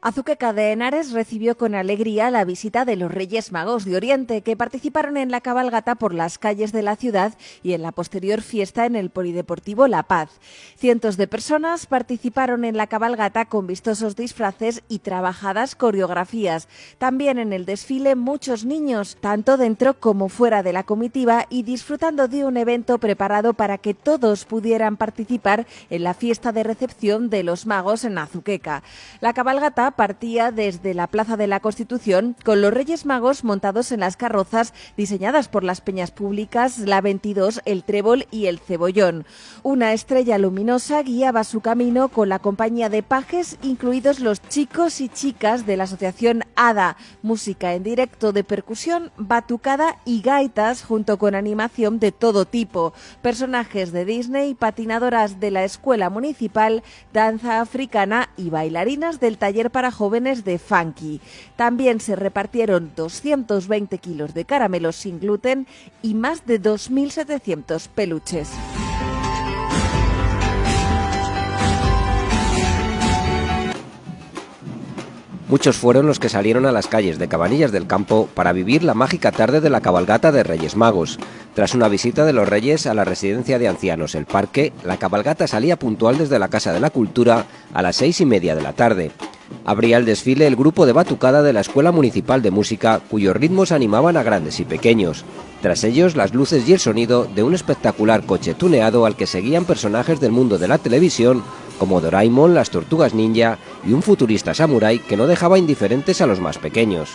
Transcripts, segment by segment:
Azuqueca de Henares recibió con alegría la visita de los Reyes Magos de Oriente, que participaron en la cabalgata por las calles de la ciudad y en la posterior fiesta en el Polideportivo La Paz. Cientos de personas participaron en la cabalgata con vistosos disfraces y trabajadas coreografías. También en el desfile muchos niños, tanto dentro como fuera de la comitiva, y disfrutando de un evento preparado para que todos pudieran participar en la fiesta de recepción de los magos en Azuqueca. La cabalgata partía desde la Plaza de la Constitución con los Reyes Magos montados en las carrozas diseñadas por las peñas públicas La 22, El Trébol y El Cebollón. Una estrella luminosa guiaba su camino con la compañía de pajes, incluidos los chicos y chicas de la asociación ADA, música en directo de percusión, batucada y gaitas junto con animación de todo tipo, personajes de Disney, patinadoras de la escuela municipal, danza africana y bailarinas del taller para jóvenes de Funky. También se repartieron 220 kilos de caramelos sin gluten y más de 2.700 peluches. Muchos fueron los que salieron a las calles de Cabanillas del Campo para vivir la mágica tarde de la cabalgata de Reyes Magos. Tras una visita de los Reyes a la residencia de ancianos El Parque, la cabalgata salía puntual desde la Casa de la Cultura a las seis y media de la tarde. Abría el desfile el grupo de batucada de la Escuela Municipal de Música, cuyos ritmos animaban a grandes y pequeños. Tras ellos, las luces y el sonido de un espectacular coche tuneado al que seguían personajes del mundo de la televisión como Doraemon, las tortugas ninja y un futurista samurái que no dejaba indiferentes a los más pequeños.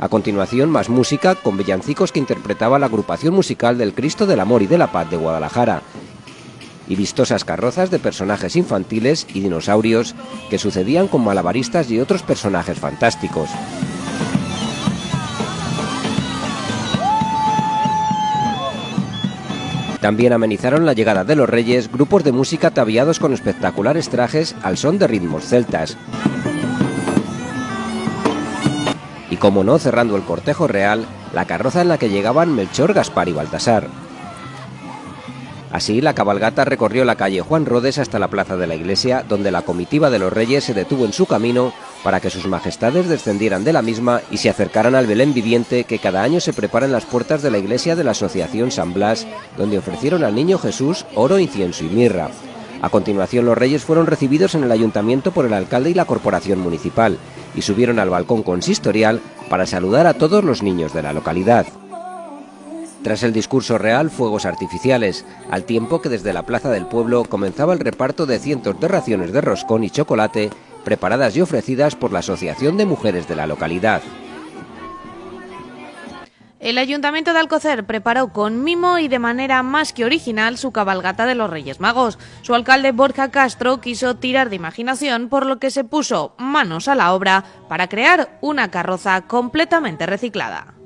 A continuación, más música con villancicos que interpretaba la agrupación musical del Cristo del Amor y de la Paz de Guadalajara, y vistosas carrozas de personajes infantiles y dinosaurios que sucedían con malabaristas y otros personajes fantásticos. También amenizaron la llegada de los reyes grupos de música ataviados con espectaculares trajes al son de ritmos celtas. Y como no, cerrando el cortejo real, la carroza en la que llegaban Melchor, Gaspar y Baltasar. Así, la cabalgata recorrió la calle Juan Rodes hasta la plaza de la iglesia, donde la comitiva de los reyes se detuvo en su camino para que sus majestades descendieran de la misma y se acercaran al Belén viviente que cada año se prepara en las puertas de la iglesia de la Asociación San Blas, donde ofrecieron al niño Jesús oro, incienso y mirra. A continuación, los reyes fueron recibidos en el ayuntamiento por el alcalde y la corporación municipal y subieron al balcón consistorial para saludar a todos los niños de la localidad. Tras el discurso real, fuegos artificiales, al tiempo que desde la plaza del pueblo comenzaba el reparto de cientos de raciones de roscón y chocolate preparadas y ofrecidas por la Asociación de Mujeres de la localidad. El Ayuntamiento de Alcocer preparó con mimo y de manera más que original su cabalgata de los Reyes Magos. Su alcalde Borja Castro quiso tirar de imaginación, por lo que se puso manos a la obra para crear una carroza completamente reciclada.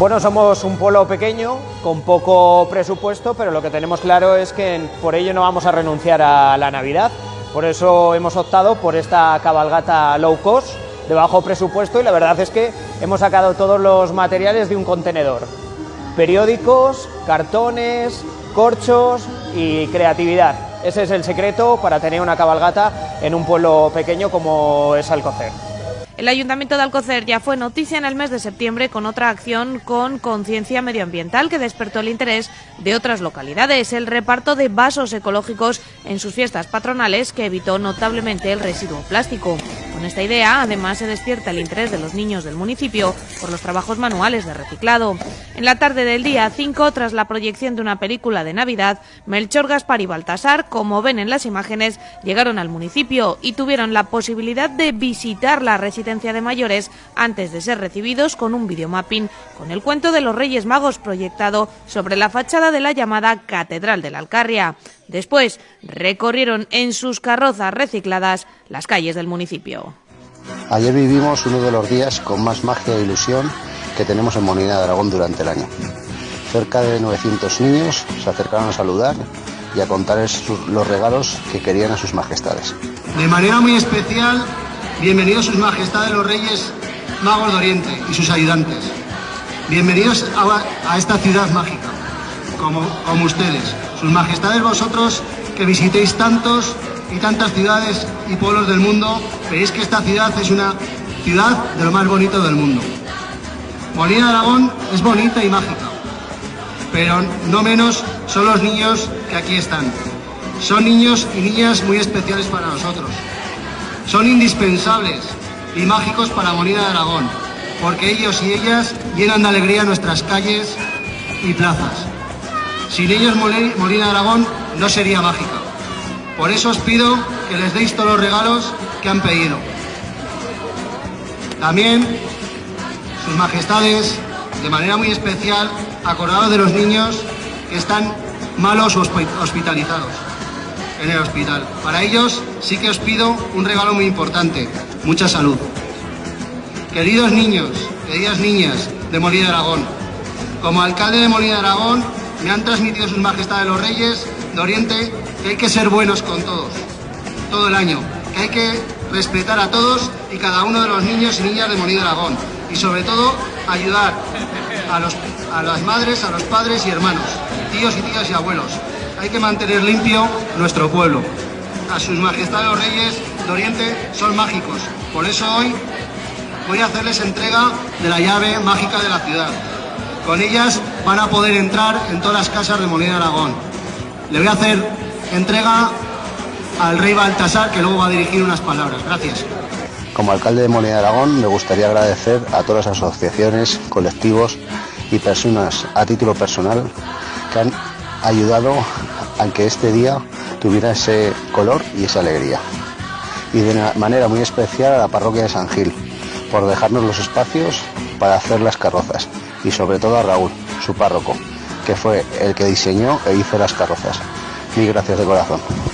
Bueno, somos un pueblo pequeño, con poco presupuesto, pero lo que tenemos claro es que por ello no vamos a renunciar a la Navidad. Por eso hemos optado por esta cabalgata low cost, de bajo presupuesto, y la verdad es que hemos sacado todos los materiales de un contenedor. Periódicos, cartones, corchos y creatividad. Ese es el secreto para tener una cabalgata en un pueblo pequeño como es Alcocer. El Ayuntamiento de Alcocer ya fue noticia en el mes de septiembre con otra acción con conciencia medioambiental que despertó el interés de otras localidades, el reparto de vasos ecológicos en sus fiestas patronales que evitó notablemente el residuo plástico. Con esta idea, además, se despierta el interés de los niños del municipio por los trabajos manuales de reciclado. En la tarde del día 5, tras la proyección de una película de Navidad, Melchor, Gaspar y Baltasar, como ven en las imágenes, llegaron al municipio y tuvieron la posibilidad de visitar la residencia de mayores antes de ser recibidos con un videomapping con el cuento de los Reyes Magos proyectado sobre la fachada de la llamada Catedral de la Alcarria. Después recorrieron en sus carrozas recicladas las calles del municipio. Ayer vivimos uno de los días con más magia e ilusión que tenemos en Molina de Aragón durante el año. Cerca de 900 niños se acercaron a saludar y a contarles los regalos que querían a sus majestades. De manera muy especial, bienvenidos sus majestades los reyes magos de Oriente y sus ayudantes. Bienvenidos a, esta ciudad mágica, como ustedes sus majestades vosotros que visitéis tantos y tantas ciudades y pueblos del mundo, veréis que esta ciudad es una ciudad de lo más bonito del mundo. Molina de Aragón es bonita y mágica, pero no menos son los niños que aquí están. Son niños y niñas muy especiales para nosotros. Son indispensables y mágicos para Molina de Aragón, porque ellos y ellas llenan de alegría nuestras calles y plazas. Sin ellos Molina de Aragón no sería mágica. Por eso os pido que les deis todos los regalos que han pedido. También, sus majestades, de manera muy especial, acordados de los niños que están malos o hospitalizados en el hospital. Para ellos sí que os pido un regalo muy importante, mucha salud. Queridos niños, queridas niñas de Molina de Aragón, como alcalde de Molina de Aragón me han transmitido sus majestades los reyes de Oriente que hay que ser buenos con todos, todo el año, que hay que respetar a todos y cada uno de los niños y niñas de Molina de Aragón y sobre todo ayudar a, los, a las madres, a los padres y hermanos, tíos y tías y abuelos. Hay que mantener limpio nuestro pueblo. A sus majestades los reyes de Oriente son mágicos, por eso hoy voy a hacerles entrega de la llave mágica de la ciudad. Con ellas van a poder entrar en todas las casas de Molina Aragón. Le voy a hacer entrega al rey Baltasar, que luego va a dirigir unas palabras. Gracias. Como alcalde de Molina de Aragón, me gustaría agradecer a todas las asociaciones, colectivos y personas a título personal que han ayudado a que este día tuviera ese color y esa alegría. Y de una manera muy especial a la parroquia de San Gil, por dejarnos los espacios para hacer las carrozas. Y sobre todo a Raúl, su párroco, que fue el que diseñó e hizo las carrozas. Mil gracias de corazón.